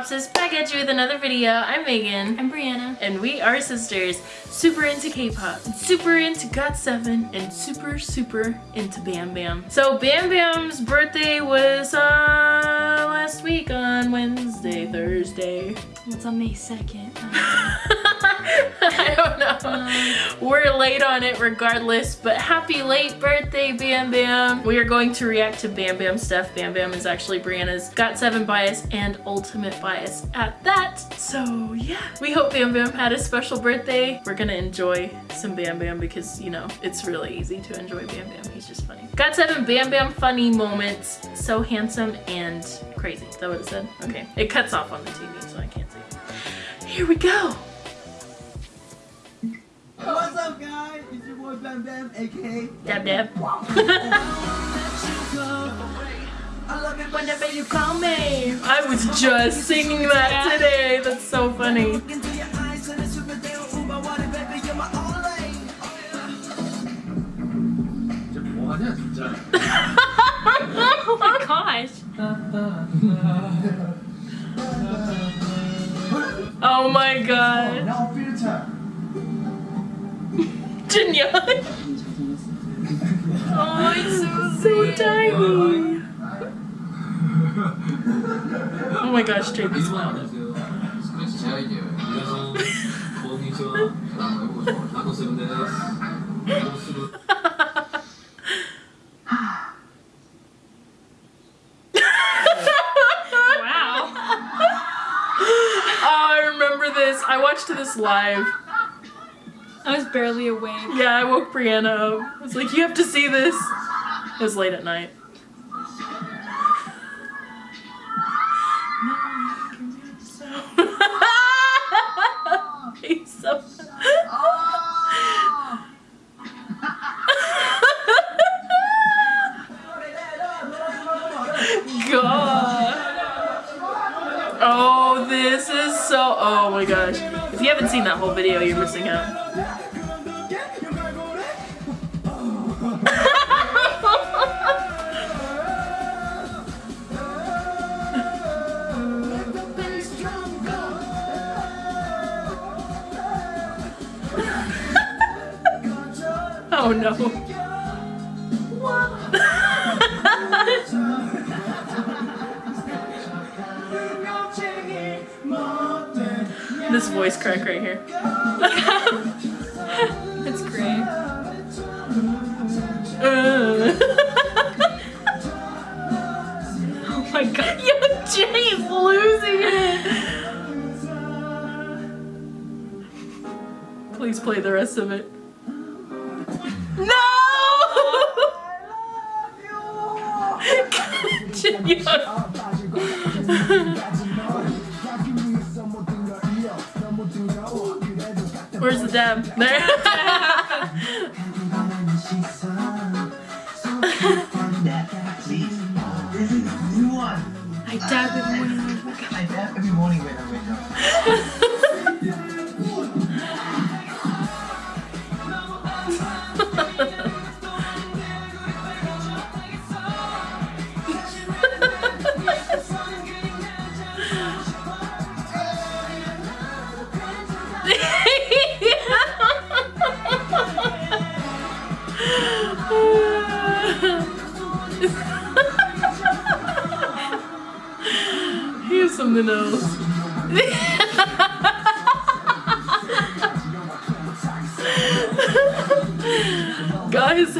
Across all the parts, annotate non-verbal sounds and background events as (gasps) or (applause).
guys? We are K-Popsis back at you with another video. I'm Megan. I'm Brianna. And we are sisters. Super into K-pop, super into GOT7, and super, super into Bam Bam. So Bam Bam's birthday was uh, last week on Wednesday, Thursday. It's on May 2nd. (laughs) (laughs) I don't know. We're late on it regardless, but happy late birthday, Bam Bam. We are going to react to Bam Bam stuff. Bam Bam is actually Brianna's GOT7 bias and ultimate bias at that. So yeah, we hope Bam Bam had a special birthday. We're gonna enjoy some Bam Bam because, you know, it's really easy to enjoy Bam Bam. He's just funny. GOT7 Bam Bam funny moments. So handsome and crazy. Is that what it said? Okay. It cuts off on the TV, so I can't see. Here we go. What's up, guys? It's your boy Bam Bam, aka Bam Bam. I love it whenever you call me. I was just singing that today. That's so funny. (laughs) oh my gosh. oh my god. Jinya. oh, it's so, so tiny. (laughs) oh my gosh, Jake is loud. (laughs) wow. Oh, I remember this. I watched this live. I was barely awake. Yeah, I woke Brianna up. I was like, you have to see this. It was late at night. (laughs) Oh, this is so. Oh my gosh. If you haven't seen that whole video, you're missing out. Oh no. (laughs) this voice crack right here. (laughs) It's great. (laughs) Oh my god. Yo, Jay's losing it. Please play the rest of it. (laughs) Where's the dab? (laughs) There. This is new one. I dab every morning. I dab every morning when I wake (laughs)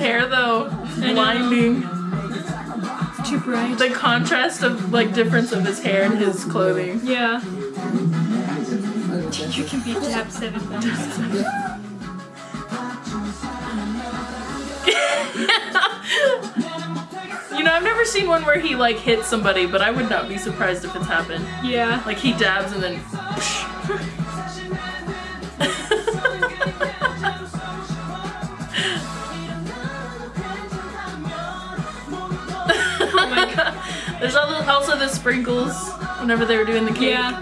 hair though, blinding. Too bright. The contrast of like difference of his hair and his clothing. Yeah. You can be dab seven. (laughs) You know, I've never seen one where he like hits somebody, but I would not be surprised if it's happened. Yeah. Like he dabs and then. There's also also the sprinkles whenever they were doing the cake. Yeah.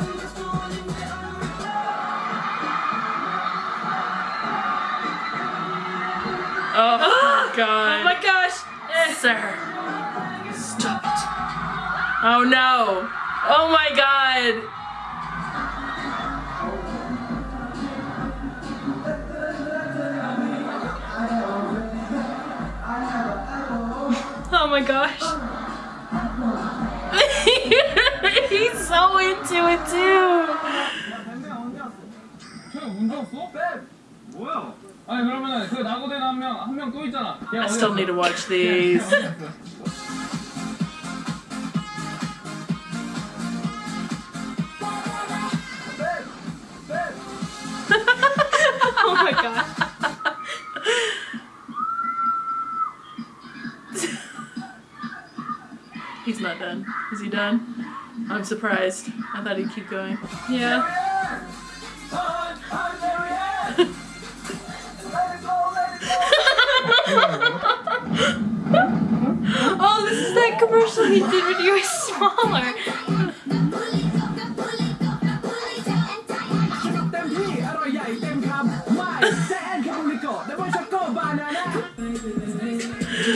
Oh (gasps) my god. Oh my gosh. Eh. Sir. Stop it. Oh no. Oh my god. Oh my gosh. He's so into it too. I still need to watch these. (laughs) I'm surprised. I thought he'd keep going. Yeah. (laughs) oh, this is that commercial he did when you. was smaller.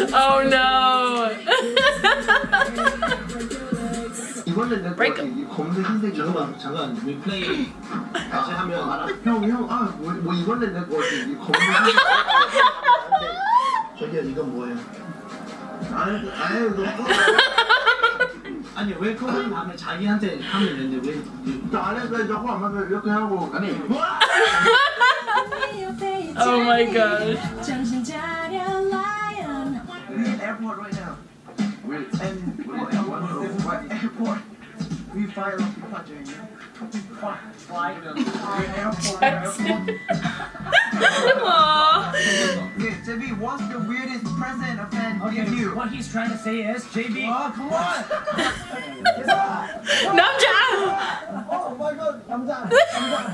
(laughs) oh no! (laughs) 이번엔 내 Break 거지. 이 검색 흰색 잠깐만 잠깐 리플레이 다시 하면 형형아뭐 뭐 이번엔 내 거지. 이 검색 흰색 저기야 이건 뭐예요? 아유 아유 너 아니 왜 그걸 밤에 자기한테 하면 되는데 왜 나안 해서 저거 안 하면 이렇게 하고 아니 Oh my gosh. We're in airport right now. We fly off departure. Fly, fly. We're in airport. We're in airport. Aww. JB, what's the weirdest present a fan give you? What he's trying to say is, JB, Oh, come on! Namja! oh my god, I'm done. What,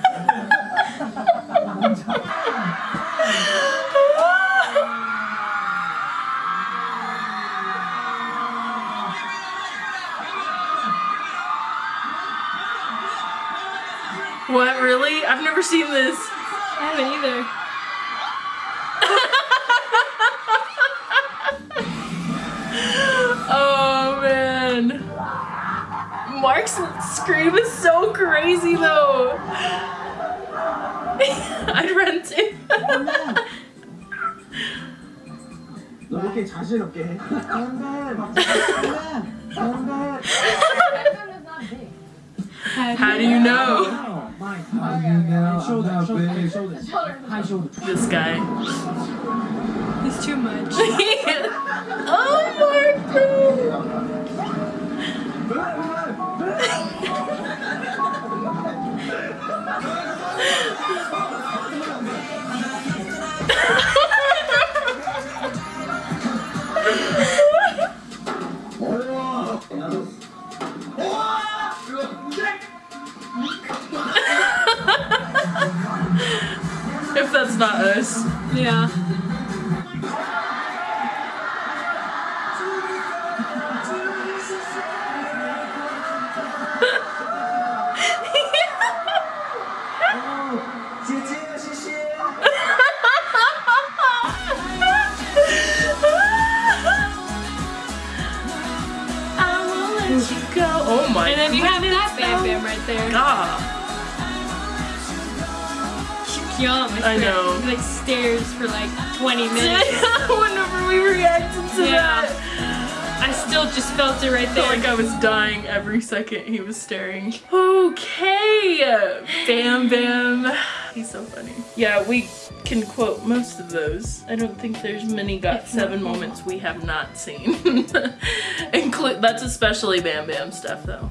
(laughs) really? I've never seen this. I haven't either. (laughs) Oh man. Mark's scream is so crazy though. (laughs) I'd run too. (laughs) 너 이렇게 자신 없게 해. How do you know? Shoulder, shoulder, shoulder, high shoulder. This guy. He's too much. (laughs) oh If Yum. I know. He like stares for like 20 (laughs) minutes. Whenever we reacted to Yeah. that. I still just felt it right I felt there. like I was dying every second he was staring. Okay, Bam Bam. He's so funny. Yeah, we can quote most of those. I don't think there's many got if seven moments we have not seen. (laughs) Include that's especially Bam Bam stuff though.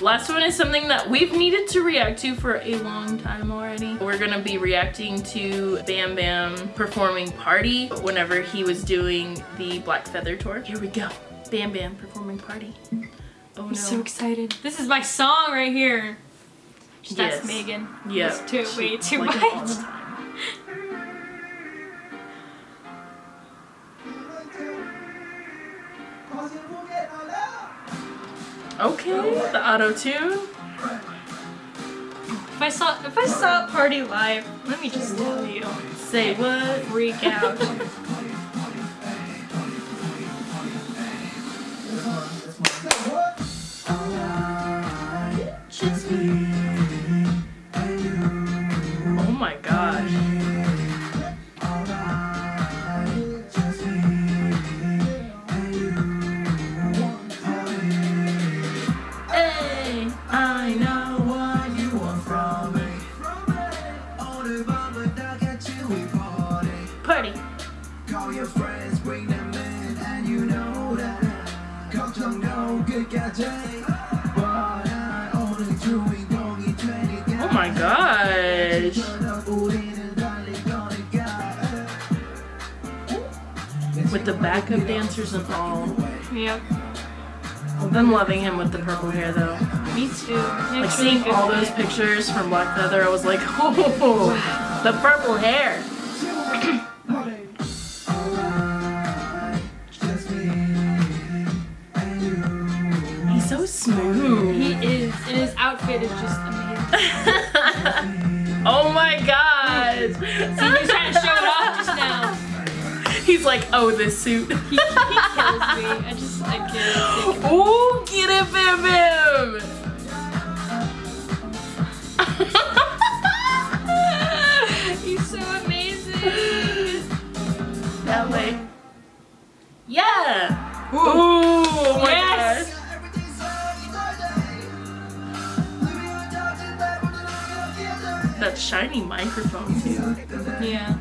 Last one is something that we've needed to react to for a long time already. We're gonna be reacting to Bam Bam performing Party whenever he was doing the Black Feather Tour. Here we go. Bam Bam performing Party. Mm-hmm. Oh I'm no. so excited. This is my song right here. That's Yes. Megan. Yeah. It's too, she- way too like much. Okay, the auto tune. If I saw if I saw Party live, let me just tell you, Say what? freak out. (laughs) gosh. With the backup dancers and all. Yep. I'm loving him with the purple hair though. Me too. Like seeing all those pictures from Black Feather, I was like, (laughs) oh, the purple hair. (clears throat) He's so smooth. He is, and his outfit is just amazing. (laughs) oh my god. See, he was trying to show it off just now. (laughs) He's like, oh, this suit. He, he kills me. I just, I can't. Ooh, get it, Bim Bim. (laughs) He's so amazing. that way. Yeah. Ooh, oh shiny microphone too. Yeah.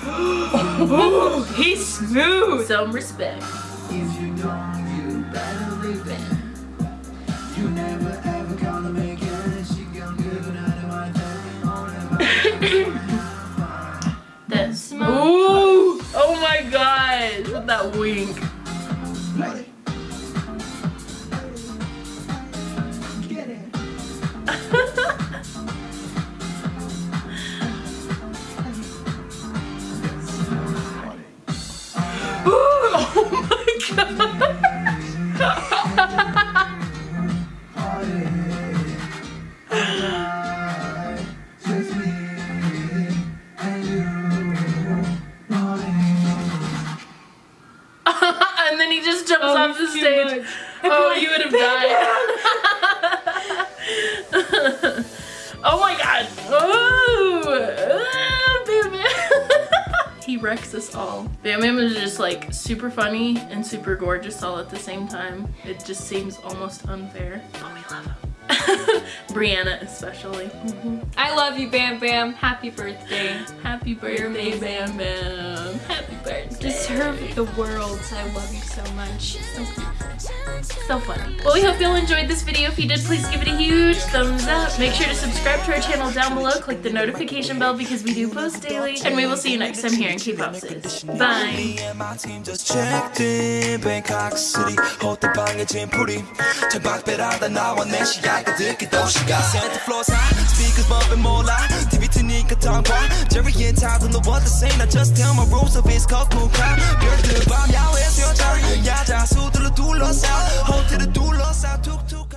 (gasps) He's smooth. Some respect. If you don't, you better leave That Bam Bam is just like super funny and super gorgeous all at the same time. It just seems almost unfair. But we love him. (laughs) Brianna especially. Mm-hmm. I love you, Bam Bam. Happy birthday. Happy birthday. Bam Bam. Happy birthday. Deserve the world. I love you so much. So funny. Well, we hope you all enjoyed this video. If you did, please give it a huge thumbs up. Make sure to subscribe to our channel down below. Click the notification bell because we do post daily. And we will see you next time here in K-Pop Sis. Bye. Me and my team just checked in Bangkok City 호텔 방에 짐풀이 창밖배라다 나와 내 시야가 듣기 도시가 Santa Claus high speakers bumping 몰라 TV 트니까 tongue Jerry and Todd don't know what to say I just tell my rules of it's called cool crowd 별들 밤 야외에서 여자 야자 수들로 둘러싸 호텔을 둘러싸 툭툭